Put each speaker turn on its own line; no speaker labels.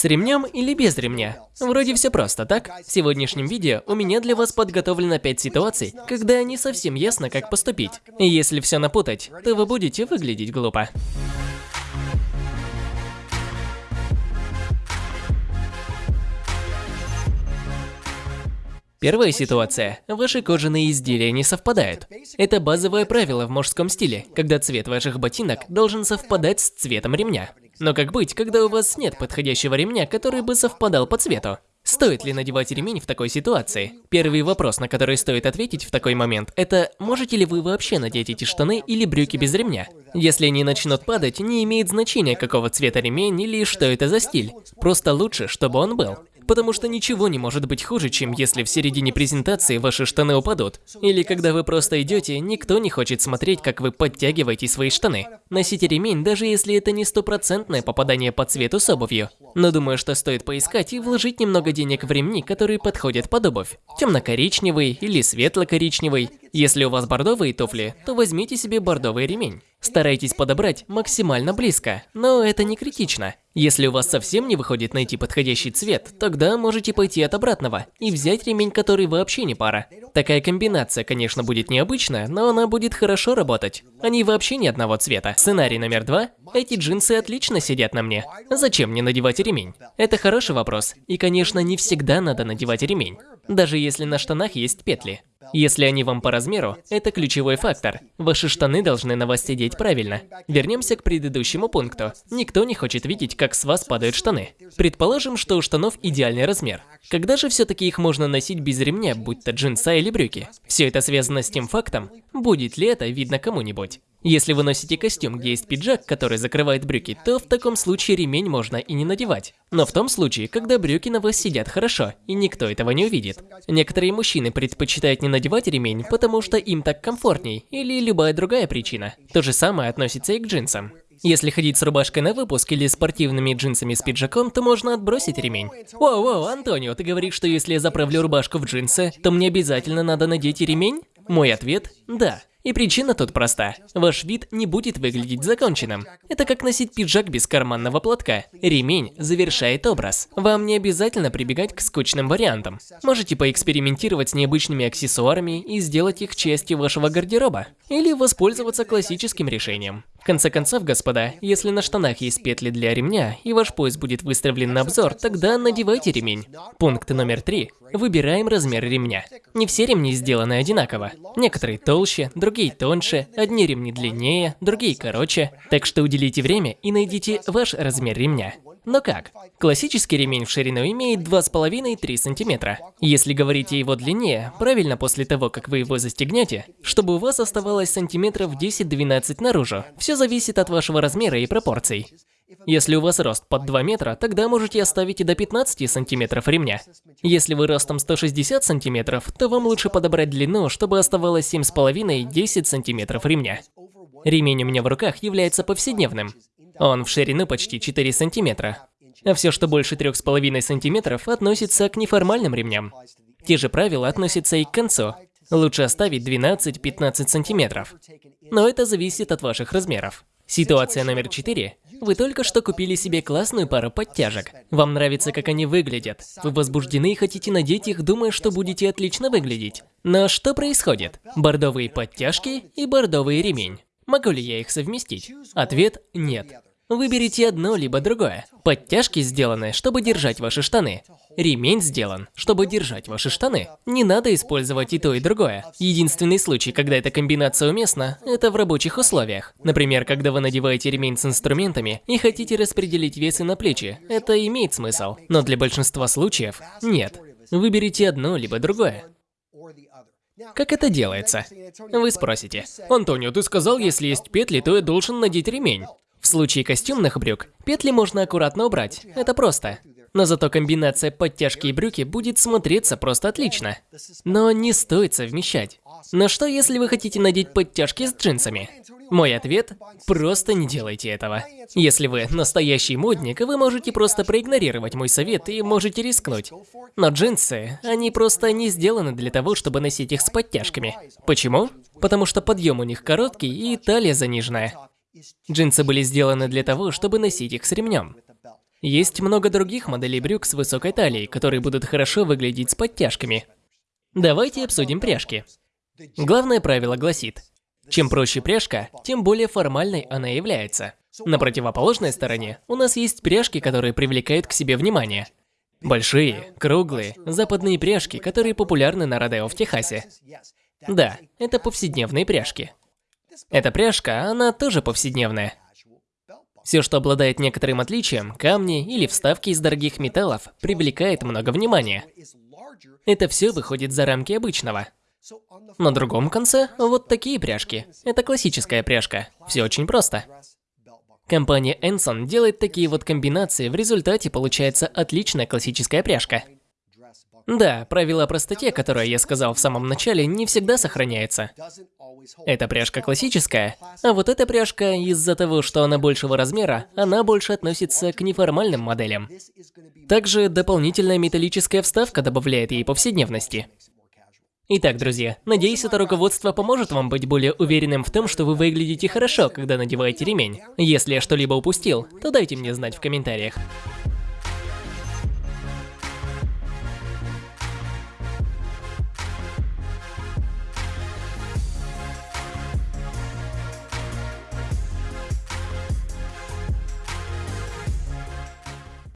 С ремнем или без ремня? Вроде все просто, так? В сегодняшнем видео у меня для вас подготовлено 5 ситуаций, когда не совсем ясно, как поступить. И если все напутать, то вы будете выглядеть глупо. Первая ситуация. Ваши кожаные изделия не совпадают. Это базовое правило в мужском стиле, когда цвет ваших ботинок должен совпадать с цветом ремня. Но как быть, когда у вас нет подходящего ремня, который бы совпадал по цвету? Стоит ли надевать ремень в такой ситуации? Первый вопрос, на который стоит ответить в такой момент, это можете ли вы вообще надеть эти штаны или брюки без ремня? Если они начнут падать, не имеет значения, какого цвета ремень или что это за стиль. Просто лучше, чтобы он был. Потому что ничего не может быть хуже, чем если в середине презентации ваши штаны упадут. Или когда вы просто идете, никто не хочет смотреть, как вы подтягиваете свои штаны. Носите ремень, даже если это не стопроцентное попадание по цвету с обувью. Но думаю, что стоит поискать и вложить немного денег в ремни, которые подходят под обувь. Темно-коричневый или светло-коричневый. Если у вас бордовые туфли, то возьмите себе бордовый ремень. Старайтесь подобрать максимально близко, но это не критично. Если у вас совсем не выходит найти подходящий цвет, тогда можете пойти от обратного и взять ремень, который вообще не пара. Такая комбинация, конечно, будет необычная, но она будет хорошо работать. Они вообще не одного цвета. Сценарий номер два. Эти джинсы отлично сидят на мне. Зачем мне надевать ремень? Это хороший вопрос. И, конечно, не всегда надо надевать ремень. Даже если на штанах есть петли. Если они вам по размеру, это ключевой фактор. Ваши штаны должны на вас сидеть правильно. Вернемся к предыдущему пункту. Никто не хочет видеть, как с вас падают штаны. Предположим, что у штанов идеальный размер. Когда же все-таки их можно носить без ремня, будь то джинса или брюки? Все это связано с тем фактом, будет ли это видно кому-нибудь. Если вы носите костюм, где есть пиджак, который закрывает брюки, то в таком случае ремень можно и не надевать. Но в том случае, когда брюки на вас сидят хорошо, и никто этого не увидит. Некоторые мужчины предпочитают не надевать ремень, потому что им так комфортней, или любая другая причина. То же самое относится и к джинсам. Если ходить с рубашкой на выпуск или спортивными джинсами с пиджаком, то можно отбросить ремень. Воу-воу, Антонио, ты говоришь, что если я заправлю рубашку в джинсы, то мне обязательно надо надеть и ремень? Мой ответ – да. И причина тут проста. Ваш вид не будет выглядеть законченным. Это как носить пиджак без карманного платка. Ремень завершает образ. Вам не обязательно прибегать к скучным вариантам. Можете поэкспериментировать с необычными аксессуарами и сделать их частью вашего гардероба. Или воспользоваться классическим решением. В конце концов, господа, если на штанах есть петли для ремня, и ваш пояс будет выставлен на обзор, тогда надевайте ремень. Пункт номер три. Выбираем размер ремня. Не все ремни сделаны одинаково. Некоторые толще, другие тоньше, одни ремни длиннее, другие короче. Так что уделите время и найдите ваш размер ремня. Но как? Классический ремень в ширину имеет 2,5-3 см. Если говорить о его длине, правильно после того, как вы его застегнете, чтобы у вас оставалось сантиметров 10-12 наружу. Все зависит от вашего размера и пропорций. Если у вас рост под 2 метра, тогда можете оставить и до 15 сантиметров ремня. Если вы ростом 160 сантиметров, то вам лучше подобрать длину, чтобы оставалось 7,5-10 сантиметров ремня. Ремень у меня в руках является повседневным. Он в ширину почти 4 сантиметра. А все, что больше 3,5 сантиметров, относится к неформальным ремням. Те же правила относятся и к концу. Лучше оставить 12-15 сантиметров. Но это зависит от ваших размеров. Ситуация номер 4. Вы только что купили себе классную пару подтяжек. Вам нравится, как они выглядят. Вы возбуждены и хотите надеть их, думая, что будете отлично выглядеть. Но что происходит? Бордовые подтяжки и бордовый ремень. Могу ли я их совместить? Ответ – нет. Выберите одно либо другое. Подтяжки сделаны, чтобы держать ваши штаны. Ремень сделан, чтобы держать ваши штаны. Не надо использовать и то, и другое. Единственный случай, когда эта комбинация уместна, это в рабочих условиях. Например, когда вы надеваете ремень с инструментами и хотите распределить весы на плечи. Это имеет смысл. Но для большинства случаев – нет. Выберите одно либо другое. Как это делается? Вы спросите. Антонио, ты сказал, если есть петли, то я должен надеть ремень. В случае костюмных брюк, петли можно аккуратно убрать, это просто. Но зато комбинация подтяжки и брюки будет смотреться просто отлично. Но не стоит совмещать. Но что если вы хотите надеть подтяжки с джинсами? Мой ответ – просто не делайте этого. Если вы настоящий модник, вы можете просто проигнорировать мой совет и можете рискнуть. Но джинсы, они просто не сделаны для того, чтобы носить их с подтяжками. Почему? Потому что подъем у них короткий и талия заниженная. Джинсы были сделаны для того, чтобы носить их с ремнем. Есть много других моделей брюк с высокой талией, которые будут хорошо выглядеть с подтяжками. Давайте обсудим пряжки. Главное правило гласит, чем проще пряжка, тем более формальной она является. На противоположной стороне у нас есть пряжки, которые привлекают к себе внимание. Большие, круглые, западные пряжки, которые популярны на Родео в Техасе. Да, это повседневные пряжки. Эта пряжка, она тоже повседневная. Все, что обладает некоторым отличием, камни или вставки из дорогих металлов, привлекает много внимания. Это все выходит за рамки обычного. На другом конце вот такие пряжки. Это классическая пряжка. Все очень просто. Компания Enson делает такие вот комбинации, в результате получается отличная классическая пряжка. Да, правило о простоте, которое я сказал в самом начале, не всегда сохраняется. Эта пряжка классическая, а вот эта пряжка, из-за того, что она большего размера, она больше относится к неформальным моделям. Также дополнительная металлическая вставка добавляет ей повседневности. Итак, друзья, надеюсь, это руководство поможет вам быть более уверенным в том, что вы выглядите хорошо, когда надеваете ремень. Если я что-либо упустил, то дайте мне знать в комментариях.